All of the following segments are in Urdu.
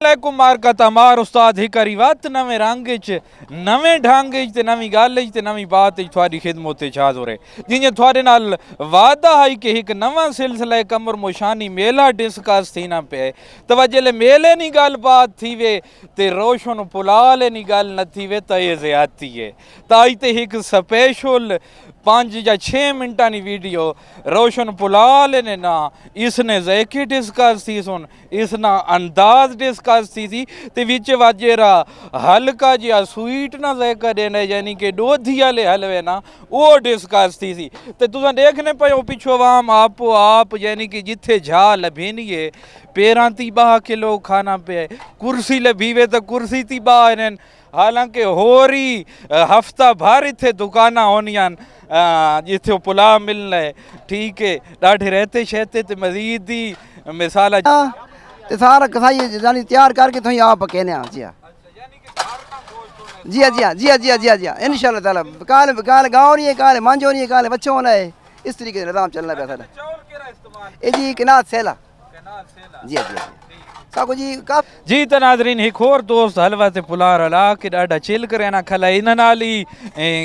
علیکم مارکا تمار استاد ہکری وات نویں رنگ وچ نویں ڈھنگ وچ تے نویں گل وچ تے نویں بات وچ تھوڑی خدمت وچ حاضر ہے جیں تھوڑے نال وعدہ ہے کہ ایک نواں سلسلہ کمر موشانی میلہ ڈسکس تھینا پے توجہ لے میلے نی گل بات تھی وے تے روشن پلال نی گل نہ تھی وے تے زیادتی ہے تائی تے ایک سپیشل پانچ یا چھ منٹا نی ویڈیو روشن پلال نے نا اس نے زیکی ڈسکس تھی سن اس نا انداز ڈسکس تھی تھی تے ویچے واجے را ہلکا جیا سویٹ نا زیکا دینے یعنی کہ دو دھیا لے حلوے نا وہ ڈسکس تھی تھی تے تو دیکھنے پہ او پیچھو وام آپ و آپ یعنی کہ جتھے جھا لبھینی ہے پیران تی باہ کے لوگ کھانا پہ کرسی لبھیوے حالانکہ ہوری ہفتہ بھاری تھے دکانہ ہونیاں جتھے وہ پلا ملنا ہے ٹھیک ہے ڈاٹھے رہتے شہتے تے مزید دی مثالہ تے سارا کسائی یعنی تیار کر کے تھوئی آپ پکینے ہاں جی ہاں جی ہاں جی ہاں جی ہاں جی ہاں جی ہاں جی ہاں انشاءاللہ تعالی کال کال گاؤں نہیں ہے کال مانجو نہیں ہے کال بچوں ہونا ہے اس طریقے سے نظام چلنا پہ سارا اے جی کنات سیلا جی ہاں جی۔ ہاں ساکو جی کاف۔ جی تے ناظرین ایک اور دوست حلوہ تے پلار علا کہ ڈاڈا چل کرے نا کھلا انہاں نالی۔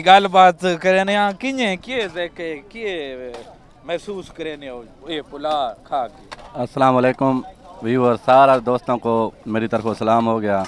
گال بات کرے نا کینے کیے دیکھے کیے محسوس کرے نے یہ پلا کھا کے۔ السلام علیکم ویور سارا دوستوں کو میری طرف سلام ہو گیا۔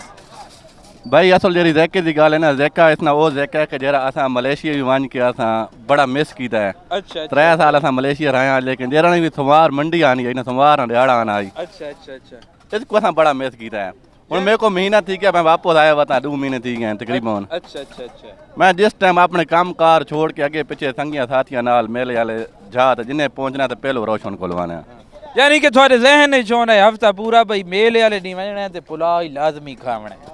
بھائی اصل جی زیکے دی گال ہے نا زیکا اتنا وہ زیکا ہے کہ جرا اساں ملیشیا بھی ون کے اساں بڑا مس کیتا ہے۔ اچھا ترے سال اساں ملیشیا رہے ہیں لیکن جرا نے بھی سوار منڈی آنی ہے سوار نہ دیہڑا آنا آئی۔ اچھا اچھا اچھا۔ اس کو اساں بڑا مس کیتا ہے۔ ہن میرے کو مہینہ تھی گیا میں واپس آیا وتا دو مہینے تھی گئے تقریباً۔ اچھا اچھا اچھا میں جس ٹائم اپنے کام کار چھوڑ کے اگے پیچھے سنگیاں ساتھیاں نال میلے والے جا تے جنہیں پہنچنا تے پہلو روشن کو لوانا یعنی کہ تھوڑے ذہن وچ ہونا ہے ہفتہ پورا بھئی میلے والے نہیں ونجنا تے پلا ہی لازمی کھاونا ہے۔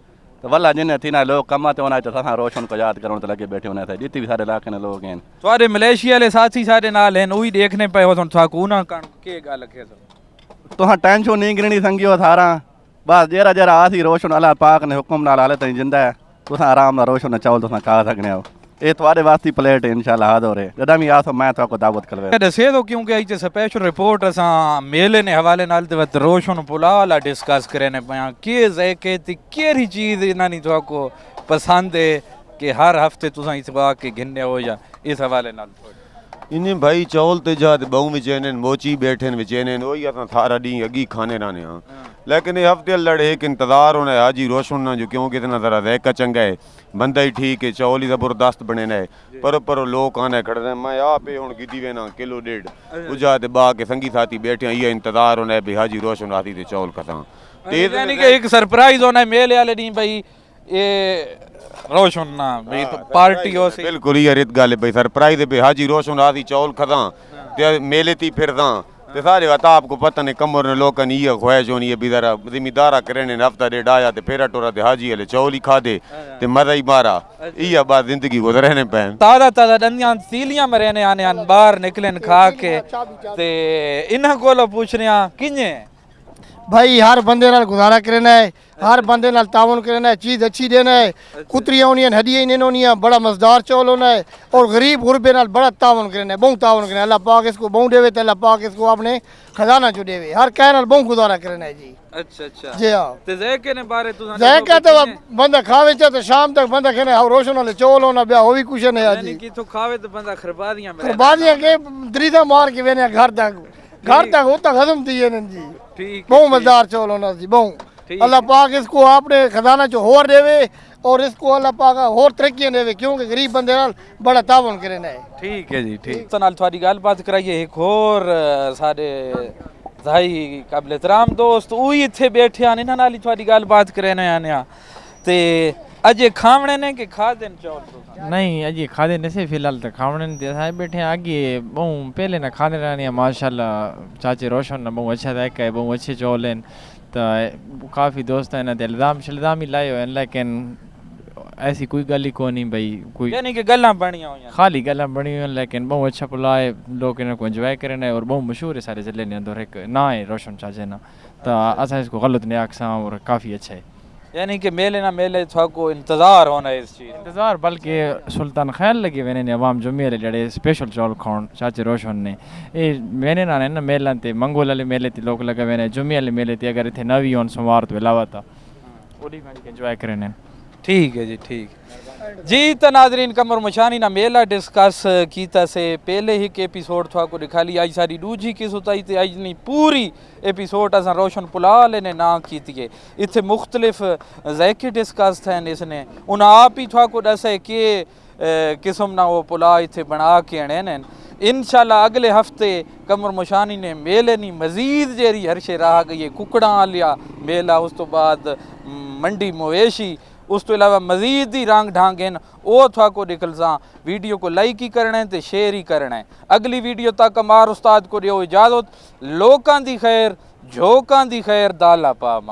ڈھاڑا جیڑا ڈھانا آئی نا تو واللہ جن تھی نا لوگ کما تے ہونا تے اساں روشن کو یاد کرون تے لگے بیٹھے ہونے تھے جتنی بھی سارے علاقے نے لوگ ہیں تھوڑے ملیشیا والے ساتھی سارے نال ہیں وہی دیکھنے پے ہو تھا کو نہ کن کے گل کے تو تو ہاں ٹینشن نہیں گرنی سنگیو تھارا بس جیرا جیرا آسی روشن اللہ پاک نے حکم نال حالت تھی زندہ ہے تھوڑے واسطے پلیٹ انشاءاللہ حاضر ہو رہے جدا بھی آسو میں تو کو دعوت کروے دسے تو کیونکہ ایک سپیشل رپورٹ اساں میلے نے حوالے نال تے وت روشن پلا والا ڈسکس کرنے پیا کی ذائقے تے کیڑی چیز انہاں نی تو کو پسند ہے کہ ہر ہفتے تساں اس وا کے گھننے ہو یا اس حوالے نال تھوڑی انہیں بھائی چول تے جا تے بہوں وچینن موچی بیٹھن وچینن وہی اساں تھارا ڈی اگی کھانے رانے ہاں لیکن یہ ہفتے لڑے ایک انتظار ہونا ہے حاجی روشن نہ جو کیونکہ اتنا ذرا ذائقہ چنگا ہے بندہ ہی ٹھیک ہے چول ہی زبردست بنے نہ ہے پر پر لوگ آنے کھڑے ہیں میں آپ ہی ہن گدی وینا کلو ڈیڑھ اجا تے با کے سنگی ساتھی بیٹھے ہیں یہ انتظار ہونا ہے بھی حاجی روشن آتی تے چول کھساں تے یعنی کہ ایک سرپرائز ہونا ہے میلے والے نہیں بھئی یہ روشن نہ بھئی پارٹی ہو سی بالکل یہ ریت گل بھئی سرپرائز بھئی حاجی روشن آتی چول کھساں تے میلے تی پھرداں تے سارے وتا آپ کو پتہ نہیں کمر نے لوکاں نی یہ خواہش ہونی ہے بھی ذرا ذمہ دارا کرنے نے ہفتہ ڈیڑھ آیا تے پھیرا ٹورا تے حاجی والے چول ہی کھا دے۔ تے مزہ ہی مارا۔ یہ بات زندگی گزرنے پین تازہ تازہ ڈنیاں تیلیاں مرنے آنے آن باہر نکلن کھا کے۔ تے انہاں کولو پوچھنے کنجے؟ بھائی ہر بندے نال گزارا کرنا ہے ہر بندے نال تعاون کرنا ہے چیز اچھی دینا ہے۔ کتریاں ہونیاں ہڈیاں نہیں ہونیاں بڑا مزدار چول ہونا ہے۔ اور غریب غربے نال بڑا تعاون کرنا ہے بہت تعاون کرنا ہے۔ اللہ پاک اس کو بہت دے تے اللہ پاک اس کو اپنے خزانہ چ دے ہر کہہ نال بہت گزارا کرنا ہے جی۔ اچھا اچھا۔ جی ہاں۔ تے ذائقے نے بارے ذائقہ تو بندہ کھاوے چا تو شام تک بندہ کہنا ہے روشن والے چول ہونا بیا کچھ نہیں ہے یعنی جی۔ کہ تو کھاوے تو بندہ خربا دیاں مرے بادیاں کے دریدہ مار کے وینے گھر تک گھر تک ہوتا ختم جی۔ بہت مزدار چول ہونا سی بہت ٹھیک۔ اللہ پاک اس کو اپنے خزانہ چ ہور دے اور اس کو اللہ پاک ہور ترقیاں دے کیونکہ غریب بندے نال بڑا تعاون کرنا ہے۔ ٹھیک ہے جی ٹھیک۔ تو نال تھوڑی گل بات کرائیے ایک اور سارے بھائی قابل احترام دوست وہی اتھے بیٹھے آنے انہاں نال تھوڑی گل بات کرنے آنے آ تے اجے کھاونے نے کہ کھا دین تو نہیں اجی کھادے نہیں سے فی الحال تو کھاونے دے سائے بیٹھے آگے بہت پہلے نہ کھانے رہنے ہیں ماشاءاللہ چاچے روشن نہ بہت اچھا ذائقہ ہے بہت اچھے چول ہیں۔ تو کافی دوست ہیں نہ الزام شلزام ہی لائے ہوئے لیکن ایسی کوئی گل ہی نہیں بھائی کوئی یعنی کہ گلاں بنیاں ہوئی ہیں۔ خالی گلاں بنی ہوئی ہیں لیکن بہت اچھا پلا ہے لوگ انہوں کو انجوائے کرنے اور بہت مشہور ہے سارے ضلع نے اندر۔ ایک نا ہے روشن چاچے نا تو اساں اس کو غلط نہیں آکساں اور کافی اچھا ہے۔ یعنی کہ میلے نہ میلے تھا کو انتظار ہونا ہے اس چیز انتظار بلکہ سلطان خیال لگے وینے نے عوام جمعے والے جڑے اسپیشل چول کھاؤن چاچے روشن نے۔ اے وینے نہ نا میلان تے منگول والے میلے تے لوگ لگا وینے جمعے والے میلے تے اگر اتنے نوی ہون سوموار تو علاوہ تا۔ اوڈی میں انجوائے کرنے ٹھیک ہے جی ٹھیک جی تو ناظرین، کمر مشانی نہ میلہ ڈسکس کیتا سے پہلے ہی کے ایپیسوڈ تھا کو دکھا لی۔ آج ساری ڈوجی کی سوتائی تے آج نہیں، پوری ایپیسوڈ اساں روشن پلال نے نا کیتی ہے۔ اتھے مختلف ذائقے ڈسکس تھے اس نے۔ ان آپ ہی تھا کو دسے کہ قسم نہ وہ پلا اتھے بنا کے اڑے نے انشاءاللہ اگلے ہفتے کمر مشانی نے میلے نہیں مزید جیری ہر شے رہا گئی ہے، ککڑاں لیا میلہ، اس تو بعد منڈی مویشی اس تو علاوہ مزید ہی رنگ ڈھانگن او تھا کو نکلساں ویڈیو کو لائک ہی کرنا ہے تے شیئر ہی کرنا ہے۔ اگلی ویڈیو تک ہمار استاد کو دیو اجازت۔ لوکاں دی خیر، جھوکاں دی خیر، دالا پاما